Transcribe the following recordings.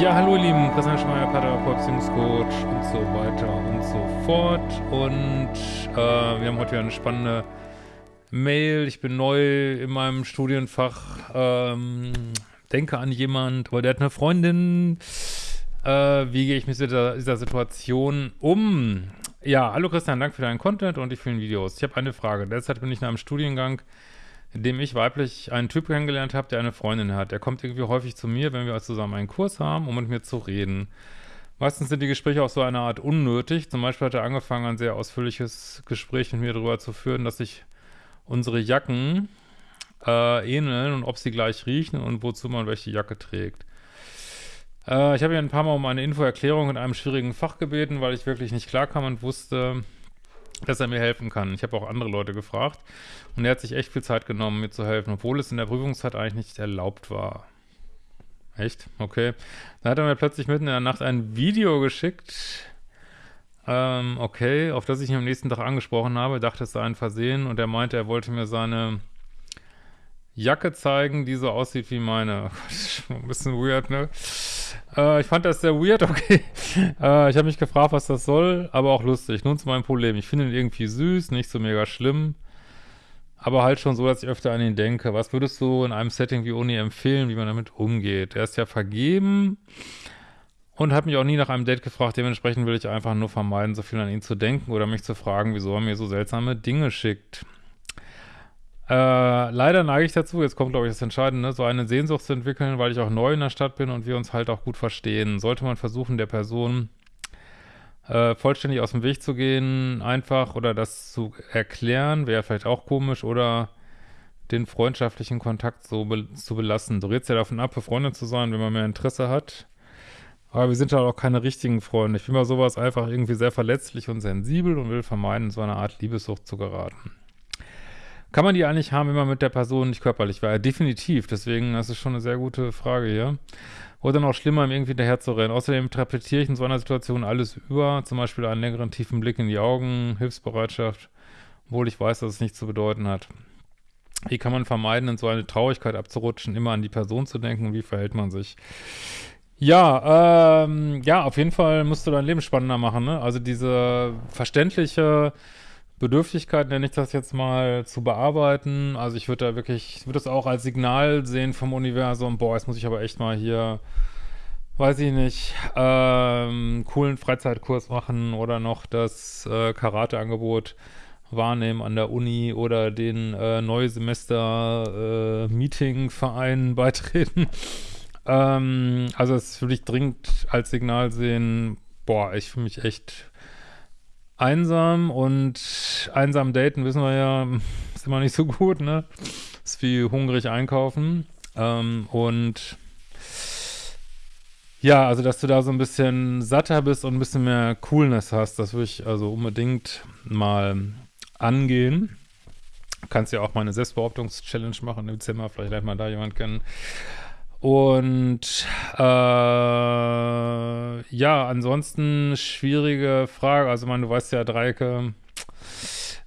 lieben, Christian Schmeier, Paartherapeut, Beziehungscoach und so weiter und so fort. Und äh, wir haben heute wieder eine spannende Mail. Ich bin neu in meinem Studienfach, ähm, denke an jemand, aber der hat eine Freundin. Äh, wie gehe ich mit dieser, dieser Situation um? Ja, hallo Christian, danke für deinen Content und die vielen Videos. Ich habe eine Frage. Derzeit bin ich in einem Studiengang, in dem ich weiblich einen Typ kennengelernt habe, der eine Freundin hat. Der kommt irgendwie häufig zu mir, wenn wir zusammen einen Kurs haben, um mit mir zu reden. Meistens sind die Gespräche auch so eine Art unnötig. Zum Beispiel hat er angefangen, ein sehr ausführliches Gespräch mit mir darüber zu führen, dass sich unsere Jacken äh, ähneln und ob sie gleich riechen und wozu man welche Jacke trägt. Äh, ich habe ihn ein paar Mal um eine Infoerklärung in einem schwierigen Fach gebeten, weil ich wirklich nicht klarkam und wusste, dass er mir helfen kann. Ich habe auch andere Leute gefragt und er hat sich echt viel Zeit genommen, mir zu helfen, obwohl es in der Prüfungszeit eigentlich nicht erlaubt war. Echt? Okay. Dann hat er mir plötzlich mitten in der Nacht ein Video geschickt, ähm, okay, auf das ich ihn am nächsten Tag angesprochen habe, dachte es sei ein Versehen und er meinte, er wollte mir seine Jacke zeigen, die so aussieht wie meine. Oh ein bisschen weird, ne? Äh, ich fand das sehr weird, okay. Äh, ich habe mich gefragt, was das soll, aber auch lustig. Nun zu meinem Problem. Ich finde ihn irgendwie süß, nicht so mega schlimm, aber halt schon so, dass ich öfter an ihn denke. Was würdest du in einem Setting wie Uni empfehlen, wie man damit umgeht? Er ist ja vergeben und hat mich auch nie nach einem Date gefragt. Dementsprechend will ich einfach nur vermeiden, so viel an ihn zu denken oder mich zu fragen, wieso er mir so seltsame Dinge schickt. Äh, leider neige ich dazu, jetzt kommt, glaube ich, das Entscheidende, so eine Sehnsucht zu entwickeln, weil ich auch neu in der Stadt bin und wir uns halt auch gut verstehen. Sollte man versuchen, der Person äh, vollständig aus dem Weg zu gehen, einfach oder das zu erklären, wäre vielleicht auch komisch, oder den freundschaftlichen Kontakt so be zu belassen. Du redest ja davon ab, befreundet zu sein, wenn man mehr Interesse hat. Aber wir sind halt auch keine richtigen Freunde. Ich bin bei sowas einfach irgendwie sehr verletzlich und sensibel und will vermeiden, in so eine Art Liebessucht zu geraten. Kann man die eigentlich haben, wenn man mit der Person nicht körperlich war? Definitiv. Deswegen, das ist schon eine sehr gute Frage hier. Oder noch schlimmer, ihm irgendwie hinterher zu rennen. Außerdem interpretiere ich in so einer Situation alles über, zum Beispiel einen längeren tiefen Blick in die Augen, Hilfsbereitschaft, obwohl ich weiß, dass es nichts zu bedeuten hat. Wie kann man vermeiden, in so eine Traurigkeit abzurutschen, immer an die Person zu denken wie verhält man sich? Ja, ähm, ja, auf jeden Fall musst du dein Leben spannender machen, ne? Also diese verständliche Bedürftigkeit, nenne ich das jetzt mal, zu bearbeiten. Also ich würde da wirklich, ich würde das auch als Signal sehen vom Universum, boah, jetzt muss ich aber echt mal hier, weiß ich nicht, ähm, coolen Freizeitkurs machen oder noch das äh, Karate-Angebot wahrnehmen an der Uni oder den äh, Neusemester-Meeting-Verein äh, beitreten. ähm, also es würde ich dringend als Signal sehen, boah, ich fühle mich echt einsam und einsam daten, wissen wir ja, ist immer nicht so gut, ne? Ist wie hungrig einkaufen. Ähm, und ja, also dass du da so ein bisschen satter bist und ein bisschen mehr Coolness hast, das würde ich also unbedingt mal angehen. Du kannst ja auch mal eine Selbstbehauptungs-Challenge machen im Zimmer, vielleicht lernt man da jemand kennen. Und äh, ja, ansonsten schwierige Frage. Also, man, du weißt ja, Dreiecke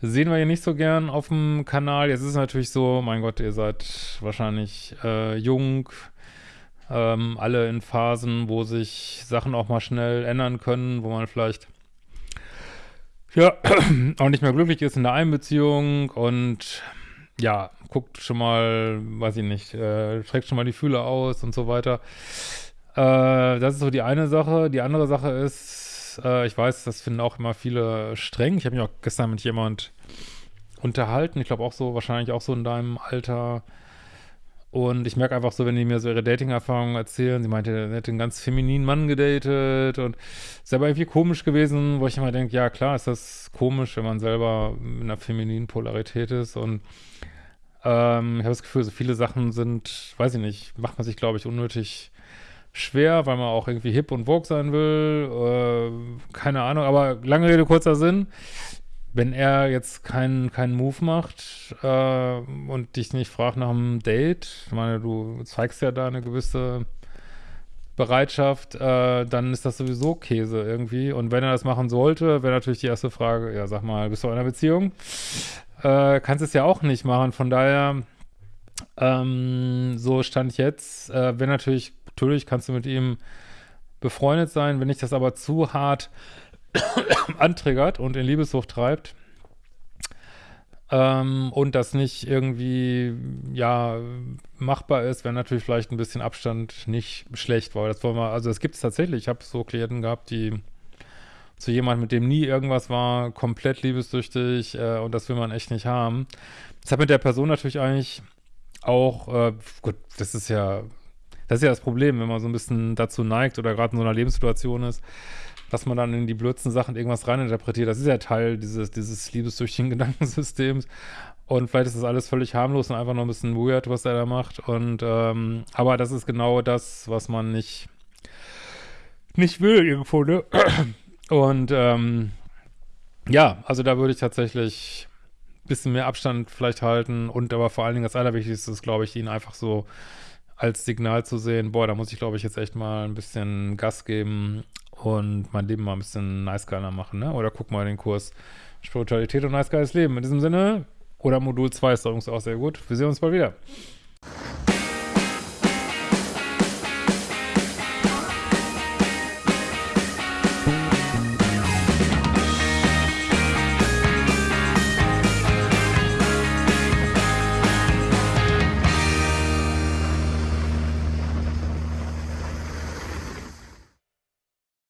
sehen wir hier nicht so gern auf dem Kanal. Jetzt ist es natürlich so, mein Gott, ihr seid wahrscheinlich äh, jung, ähm, alle in Phasen, wo sich Sachen auch mal schnell ändern können, wo man vielleicht ja auch nicht mehr glücklich ist in der Einbeziehung und ja, guckt schon mal, weiß ich nicht, äh, streckt schon mal die Fühler aus und so weiter. Äh, das ist so die eine Sache. Die andere Sache ist, äh, ich weiß, das finden auch immer viele streng. Ich habe mich auch gestern mit jemand unterhalten. Ich glaube auch so, wahrscheinlich auch so in deinem Alter. Und ich merke einfach so, wenn die mir so ihre Dating-Erfahrungen erzählen, sie meinte, er hätte einen ganz femininen Mann gedatet und ist aber irgendwie komisch gewesen, wo ich immer denke, ja klar ist das komisch, wenn man selber in einer femininen Polarität ist und ähm, ich habe das Gefühl, so viele Sachen sind, weiß ich nicht, macht man sich, glaube ich, unnötig schwer, weil man auch irgendwie hip und vogue sein will. Äh, keine Ahnung, aber lange Rede, kurzer Sinn. Wenn er jetzt keinen keinen Move macht äh, und dich nicht fragt nach einem Date, ich meine, du zeigst ja da eine gewisse Bereitschaft, äh, dann ist das sowieso Käse irgendwie. Und wenn er das machen sollte, wäre natürlich die erste Frage, ja, sag mal, bist du in einer Beziehung? Äh, kannst es ja auch nicht machen. Von daher, ähm, so stand ich jetzt. Äh, wenn natürlich, natürlich kannst du mit ihm befreundet sein. Wenn ich das aber zu hart antriggert und in Liebessucht treibt, ähm, und das nicht irgendwie, ja, machbar ist, wäre natürlich vielleicht ein bisschen Abstand nicht schlecht, weil das wollen wir, also es gibt es tatsächlich, ich habe so Klienten gehabt, die zu jemandem, mit dem nie irgendwas war, komplett liebessüchtig äh, und das will man echt nicht haben. Das hat mit der Person natürlich eigentlich auch, äh, gut, das ist ja, das ist ja das Problem, wenn man so ein bisschen dazu neigt oder gerade in so einer Lebenssituation ist, dass man dann in die blödsten Sachen irgendwas reininterpretiert. Das ist ja Teil dieses, dieses liebessüchtigen Gedankensystems. Und vielleicht ist das alles völlig harmlos und einfach nur ein bisschen weird, was er da macht. Und ähm, aber das ist genau das, was man nicht, nicht will irgendwo, ne? Und ähm, ja, also da würde ich tatsächlich ein bisschen mehr Abstand vielleicht halten und aber vor allen Dingen das Allerwichtigste ist, glaube ich, ihn einfach so als Signal zu sehen, boah, da muss ich, glaube ich, jetzt echt mal ein bisschen Gas geben und mein Leben mal ein bisschen nice geiler machen, ne? Oder guck mal den Kurs Spiritualität und nice geiles Leben. In diesem Sinne, oder Modul 2 ist übrigens auch sehr gut. Wir sehen uns bald wieder.